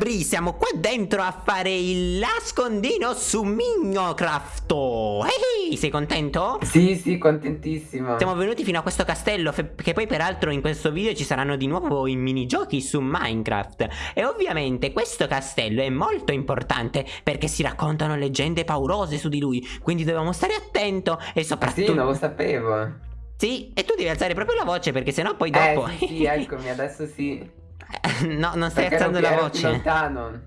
Gabri, siamo qua dentro a fare il nascondino su Minecraft. Ehi, sei contento? Sì, sì, contentissimo. Siamo venuti fino a questo castello, che poi peraltro in questo video ci saranno di nuovo i minigiochi su Minecraft. E ovviamente questo castello è molto importante perché si raccontano leggende paurose su di lui, quindi dobbiamo stare attento e soprattutto... Sì, non lo sapevo. Sì, e tu devi alzare proprio la voce perché sennò poi dopo... Eh, sì, sì eccomi, adesso sì. No, non stai Perché alzando ero, la voce. Lontano.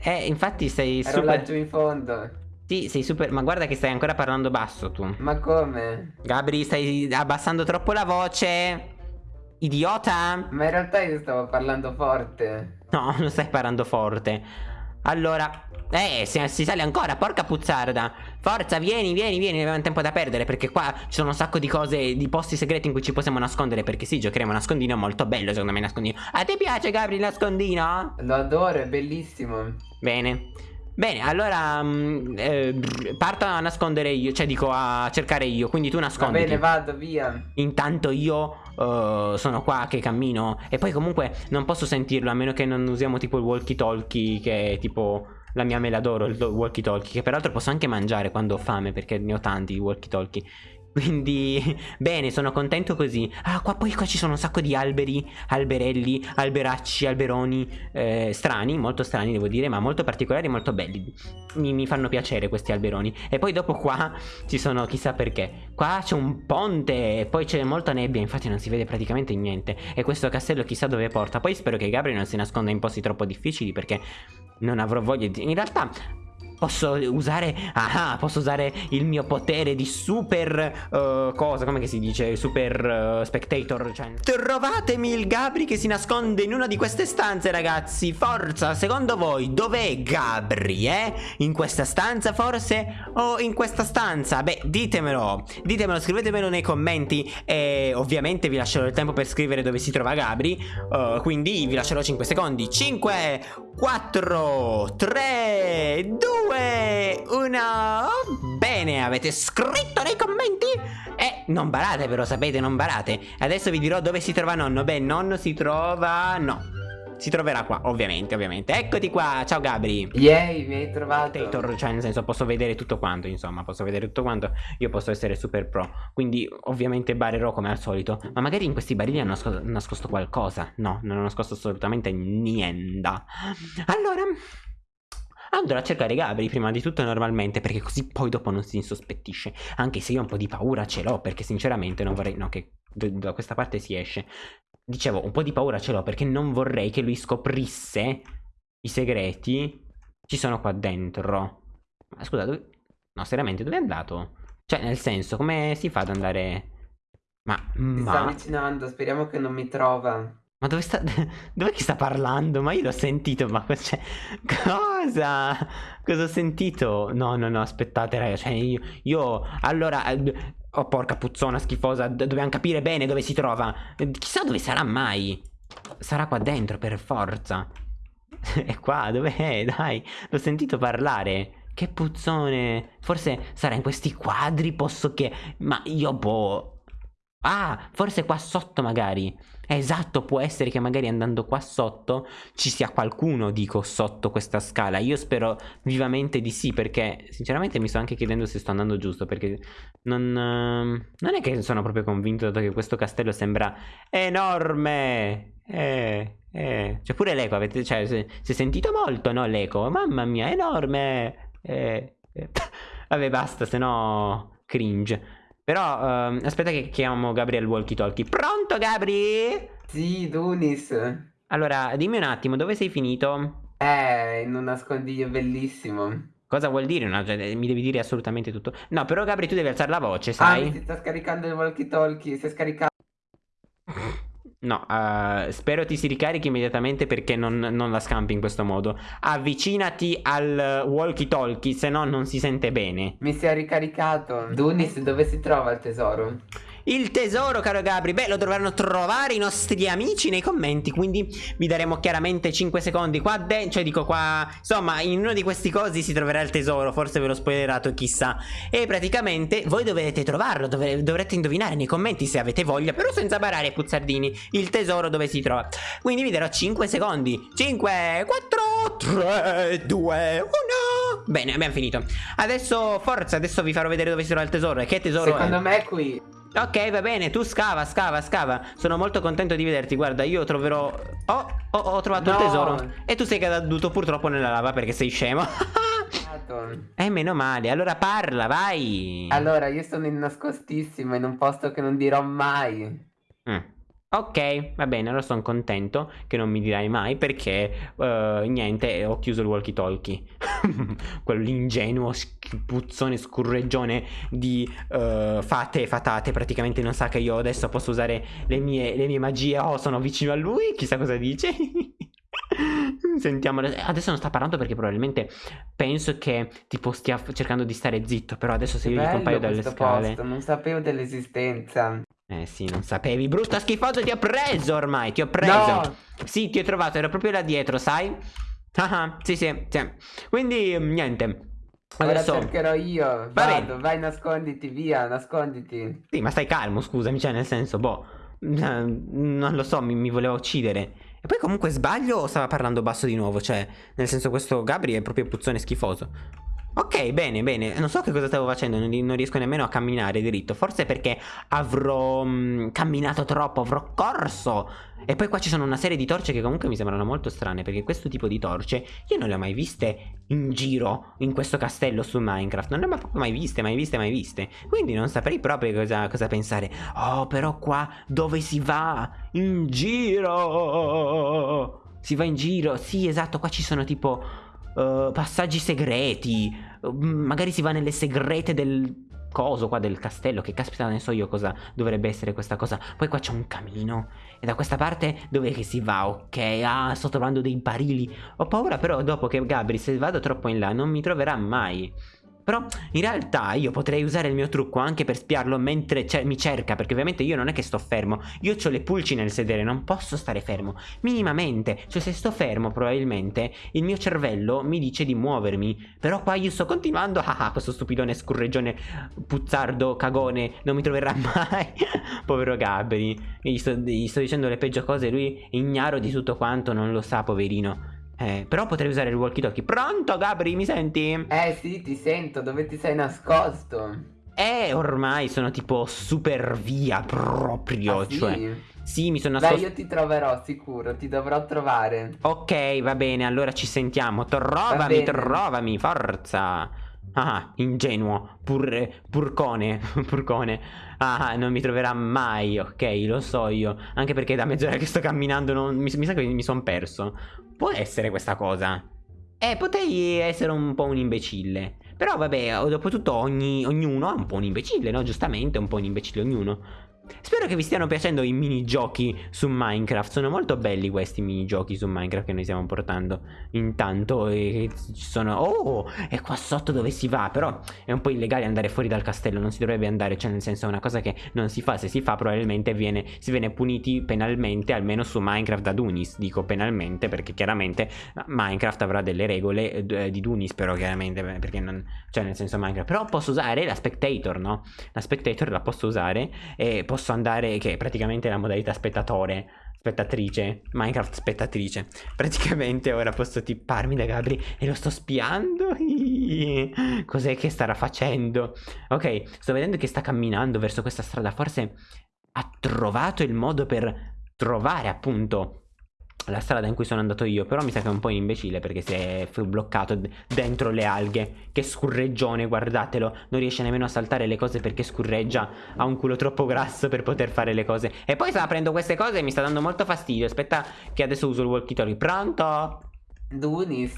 Eh, infatti sei ero super... laggiù in fondo. Sì, sei super... Ma guarda che stai ancora parlando basso tu. Ma come? Gabri, stai abbassando troppo la voce. Idiota. Ma in realtà io stavo parlando forte. No, non stai parlando forte. Allora... Eh, si, si, sale ancora, porca puzzarda Forza, vieni, vieni, vieni, abbiamo tempo da perdere Perché qua ci sono un sacco di cose, di posti segreti in cui ci possiamo nascondere Perché sì, giocheremo a nascondino, molto bello secondo me nascondino A te piace Gabri il nascondino? Lo adoro, è bellissimo Bene Bene, allora mh, eh, parto a nascondere io, cioè dico a cercare io, quindi tu nascondi. Va bene, vado, via. Intanto io uh, sono qua che cammino e poi comunque non posso sentirlo a meno che non usiamo tipo il walkie talkie che è tipo la mia mela d'oro, il walkie talkie, che peraltro posso anche mangiare quando ho fame perché ne ho tanti walkie talkie. Quindi, bene, sono contento così. Ah, qua poi qua ci sono un sacco di alberi, alberelli, alberacci, alberoni eh, strani, molto strani devo dire, ma molto particolari, molto belli. Mi, mi, fanno piacere questi alberoni. E poi dopo qua ci sono, chissà perché, qua c'è un ponte e poi c'è molta nebbia, infatti non si vede praticamente niente. E questo castello chissà dove porta. Poi spero che Gabriel non si nasconda in posti troppo difficili perché non avrò voglia di... In realtà Posso usare... Ah, posso usare il mio potere di super... Uh, cosa? Come si dice? Super uh, spectator. Cioè... Trovatemi il Gabri che si nasconde in una di queste stanze, ragazzi. Forza, secondo voi dov'è Gabri, eh? In questa stanza forse? O in questa stanza? Beh, ditemelo. Ditemelo, scrivetemelo nei commenti. E ovviamente vi lascerò il tempo per scrivere dove si trova Gabri. Uh, quindi vi lascerò 5 secondi. 5, 4, 3, 2... 2, 1 Bene, avete scritto nei commenti? E non barate però, sapete, non barate. Adesso vi dirò dove si trova nonno. Beh, nonno si trova... no si troverà qua, ovviamente, ovviamente. Eccoti qua, ciao Gabri. Yay, mi hai trovato. Tator, Cioè nel senso posso vedere tutto quanto Insomma, posso vedere tutto quanto. Io posso essere super pro Quindi ovviamente barerò come al solito. Ma magari in questi barili hanno nascosto, nascosto qualcosa. No, non ho nascosto assolutamente niente. Allora Andrò a cercare Gabri prima di tutto normalmente perché così poi dopo non si insospettisce. Anche se io un po' di paura ce l'ho perché sinceramente non vorrei... No che da questa parte si esce. Dicevo un po' di paura ce l'ho perché non vorrei che lui scoprisse i segreti. Ci sono qua dentro. Ma scusa dove... No seriamente dove è andato? Cioè nel senso come si fa ad andare... Ma... Ma... sta avvicinando speriamo che non mi trova ma dove sta... Dove che sta parlando? Ma io l'ho sentito, ma... Cioè, cosa? Cosa ho sentito? No, no, no, aspettate, ragazzi. Cioè, io... io allora... Oh, porca puzzona schifosa. Dobbiamo capire bene dove si trova. Chissà dove sarà mai. Sarà qua dentro, per forza. È qua, dov'è? Dai, l'ho sentito parlare. Che puzzone. Forse sarà in questi quadri, posso che... Ma io, boh... Ah, forse qua sotto magari. Esatto, può essere che magari andando qua sotto ci sia qualcuno, dico, sotto questa scala. Io spero vivamente di sì, perché sinceramente mi sto anche chiedendo se sto andando giusto, perché non, uh, non è che sono proprio convinto, dato che questo castello sembra enorme. Eh, eh. Cioè pure l'eco, avete, cioè, si è sentito molto, no, l'eco? Mamma mia, enorme. Eh, eh. Vabbè, basta, se no cringe. Però uh, aspetta che chiamo Gabriel Walkie Talkie. Pronto Gabri? Sì, Dunis. Allora, dimmi un attimo, dove sei finito? Eh, in un nascondiglio bellissimo. Cosa vuol dire? No, cioè, mi devi dire assolutamente tutto. No, però Gabri tu devi alzare la voce, sai? Ah, mi si sta scaricando il walkie talkie, si è scaricato. No, uh, spero ti si ricarichi immediatamente perché non, non, la scampi in questo modo. Avvicinati al walkie talkie, se no non si sente bene. Mi si è ricaricato. Dunis, dove si trova il tesoro? Il tesoro, caro Gabri. Beh, lo dovranno trovare i nostri amici nei commenti. Quindi vi daremo chiaramente 5 secondi qua dentro. Cioè, dico qua. Insomma, in uno di questi cosi si troverà il tesoro. Forse ve l'ho spoilerato, chissà. E praticamente voi dovete trovarlo. Dov dovrete indovinare nei commenti se avete voglia. Però senza barare, puzzardini. Il tesoro dove si trova. Quindi vi darò 5 secondi. 5, 4, 3, 2, 1. Bene, abbiamo finito. Adesso, forza, adesso vi farò vedere dove si trova il tesoro. E che tesoro Secondo è? me è qui. Ok, va bene, tu scava, scava, scava. Sono molto contento di vederti. Guarda, io troverò. Oh, oh ho trovato No. il tesoro. E tu sei caduto purtroppo nella lava perché sei scemo. Eh, meno male. Allora parla, vai. Allora, io sono in nascostissimo in un posto che non dirò mai. Mm. Ok, va bene, allora sono contento che non mi dirai mai perché eh, niente, ho chiuso il walkie talkie. Quell'ingenuo puzzone scurreggione di eh, fate e fatate praticamente non sa che io adesso posso usare le mie, le mie magie. Oh, sono vicino a lui, chissà cosa dice. Sentiamo, adesso non sta parlando perché probabilmente penso che tipo stia cercando di stare zitto, però adesso se Che io gli compaio dalle scale... posto, non sapevo dell'esistenza. Eh sì, non sapevi. Brutto schifoso, ti ho preso ormai, ti ho preso. No! Sì, ti ho trovato, ero proprio là dietro, sai? Ah, ah, sì, sì, sì. Quindi, mm, niente. Ora Adesso... cercherò io. Va Vado, bene. vai, nasconditi, via, nasconditi. Sì, ma stai calmo, scusami, cioè nel senso, boh... eh, Non lo so, mi, mi voleva uccidere. E poi comunque sbaglio o stava parlando basso di nuovo? Cioè, nel senso questo Gabri è proprio puzzone schifoso. Ok, bene, bene. Non so che cosa stavo facendo, non, non riesco nemmeno a camminare diritto. Forse perché avrò mm, camminato troppo, avrò corso. E poi qua ci sono una serie di torce che comunque mi sembrano molto strane, perché questo tipo di torce io non le ho mai viste in giro in questo castello su Minecraft. Non le ho proprio mai viste, mai viste, mai viste. Quindi non saprei proprio cosa, cosa pensare. Oh, però qua dove si va? In giro! Si va in giro. Sì, esatto, qua ci sono tipo eh, passaggi segreti. Eh, Magari si va nelle segrete del coso qua del castello. Che caspita ne so io cosa dovrebbe essere questa cosa. Poi qua c'è un camino. E da questa parte dove che si va? Ok, ah, sto trovando dei barili. Ho paura però dopo che Gabri, se vado troppo in là, non mi troverà mai. Però in realtà io potrei usare il mio trucco anche per spiarlo mentre ce- mi cerca, perché ovviamente io non è che sto fermo, io ho le pulci nel sedere, non posso stare fermo, minimamente, cioè se sto fermo probabilmente il mio cervello mi dice di muovermi, però qua io sto continuando, ah ah, questo stupidone scurreggione, puzzardo, cagone, non mi troverà mai, povero Gabri, gli sto, gli sto dicendo le peggio cose, lui ignaro di tutto quanto, non lo sa poverino. Eh, però potrei usare il walkie talkie. Pronto, Gabri, mi senti? Eh sì, ti sento, dove ti sei nascosto? Eh, ormai sono tipo super via proprio. Ah, sì? Cioè, sì, mi sono nascosto. io ti troverò sicuro, ti dovrò trovare. Ok, va bene, allora ci sentiamo. Va Trovami, trovami, forza. Ah, ingenuo, pur, purcone, purcone. Ah, non mi troverà mai, ok, lo so io. Anche perché da mezz'ora che sto camminando non, mi, mi sa che mi sono perso. Può essere questa cosa. Eh, potrei essere un po' un imbecille. Però vabbè, dopo tutto ogni, ognuno è un po' un imbecille, no? Giustamente, un po' un imbecille ognuno. Spero che vi stiano piacendo i minigiochi su Minecraft. Sono molto belli questi minigiochi su Minecraft che noi stiamo portando. Intanto ci sono. Oh! E qua sotto dove si va? Però è un po' illegale andare fuori dal castello. Non si dovrebbe andare. Cioè, nel senso, è una cosa che non si fa. Se si fa, probabilmente viene, si viene puniti penalmente. Almeno su Minecraft da Dunis. Dico penalmente perché chiaramente Minecraft avrà delle regole eh, di Dunis. Però chiaramente perché non. Cioè, nel senso, Minecraft. Però posso usare la spectator, no? La spectator la posso usare. E posso andare. Che è praticamente la modalità spettatore. Spettatrice, Minecraft spettatrice. Praticamente ora posso tipparmi da Gabri e lo sto spiando. Cos'è che starà facendo? Ok, sto vedendo che sta camminando verso questa strada. Forse ha trovato il modo per trovare appunto la strada in cui sono andato io. Però mi sa che è un po' imbecille perché si è bloccato dentro le alghe. Che scurreggione, guardatelo. Non riesce nemmeno a saltare le cose perché scurreggia. Ha un culo troppo grasso per poter fare le cose. E poi sta aprendo queste cose e mi sta dando molto fastidio. Aspetta, che adesso uso il walkie talkie. Pronto? Dunis.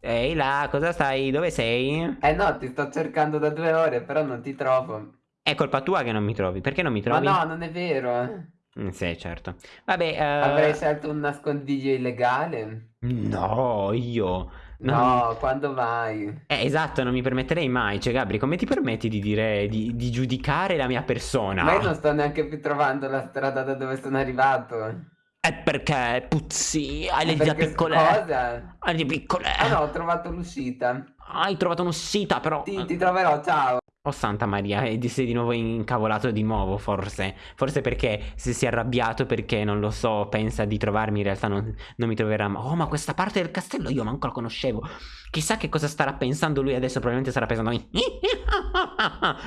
Ehi là, cosa stai? Dove sei? Eh no, ti sto cercando da due ore, però non ti trovo. È colpa tua che non mi trovi. Perché non mi Ma trovi? no, non è vero. Mm, sì, certo. Vabbè, eh, Avrei scelto un nascondiglio illegale. No, io. Non- No, quando mai? Eh, esatto, non mi permetterei mai. Cioè, Gabri, come ti permetti di dire, di, di giudicare la mia persona? Ma io non sto neanche più trovando la strada da dove sono arrivato. È perché, puzzi, hai le dita piccole. Cosa? Hai le piccole. Ah no, ho trovato l'uscita. Hai trovato un'uscita, però. Ti, ti troverò, ciao. Oh Santa Maria, e di- sei di nuovo incavolato di nuovo, forse. Forse perché se si è arrabbiato perché, non lo so, pensa di trovarmi, in realtà non, non mi troverà mai. Oh, ma questa parte del castello io manco la conoscevo. Chissà che cosa starà pensando lui adesso, probabilmente starà pensando.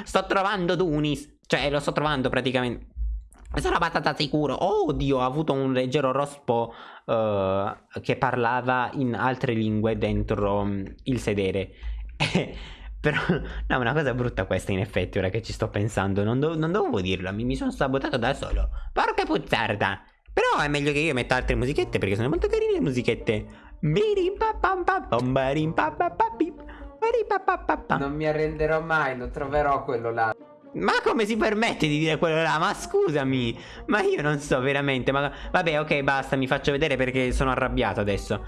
Sto trovando Dunis. Cioè, lo sto trovando praticamente. Sarà batata sicuro. Oh Dio, ha avuto un leggero rospo eh, che parlava in altre lingue dentro mm, il sedere. Però, no, una cosa brutta questa in effetti, ora che ci sto pensando. Non, do- non dovevo dirlo, mi, mi sono sabotato da solo. Porca puzzarda. Però è meglio che io metta altre musichette perché sono molto carine le musichette. Non mi arrenderò mai, lo troverò quello là. Ma come si permette di dire quello là? Ma scusami, ma io non so veramente. Ma vabbè, ok, basta, mi faccio vedere perché sono arrabbiato adesso.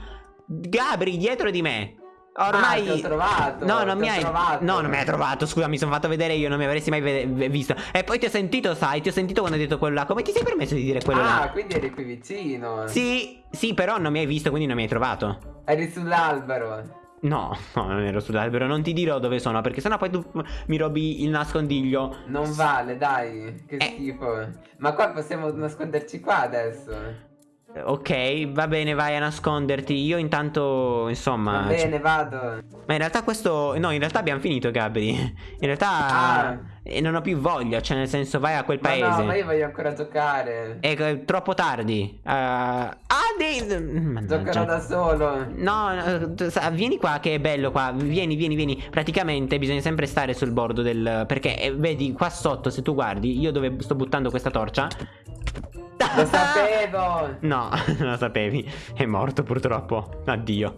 Gabri, dietro di me. Ormai. Ah, ho trovato, No, non mi hai. trovato. No, non mi hai trovato. Scusa, mi sono fatto vedere io, non mi avresti mai visto. E poi ti ho sentito, sai, ti ho sentito quando hai detto quello là. Come ti sei permesso di dire quello ah, là? quindi eri qui vicino. Sì, sì, però non mi hai visto, quindi non mi hai trovato. Eri sull'albero. No, no, non ero sull'albero, non ti dirò dove sono, perché sennò poi tu mi robi il nascondiglio. Non vale, dai. Che Eh. schifo. Ma qua possiamo nasconderci qua adesso. Ok, va bene, vai a nasconderti. Io intanto, insomma. Va cioè- bene, vado. Ma in realtà questo. No, in realtà abbiamo finito, Gabri. In realtà. Ah. eh, non ho più voglia. Cioè, nel senso, vai a quel Ma paese. no, ma io voglio ancora giocare. È eh, troppo tardi. Uh, ah, dei. Giocherò da solo. No, no, vieni qua che è bello qua, vieni, vieni, vieni. Praticamente bisogna sempre stare sul bordo del... Perché eh, vedi qua sotto, se tu guardi, io dove sto buttando questa torcia... Lo sapevo. No, non lo sapevi. È morto purtroppo. Addio.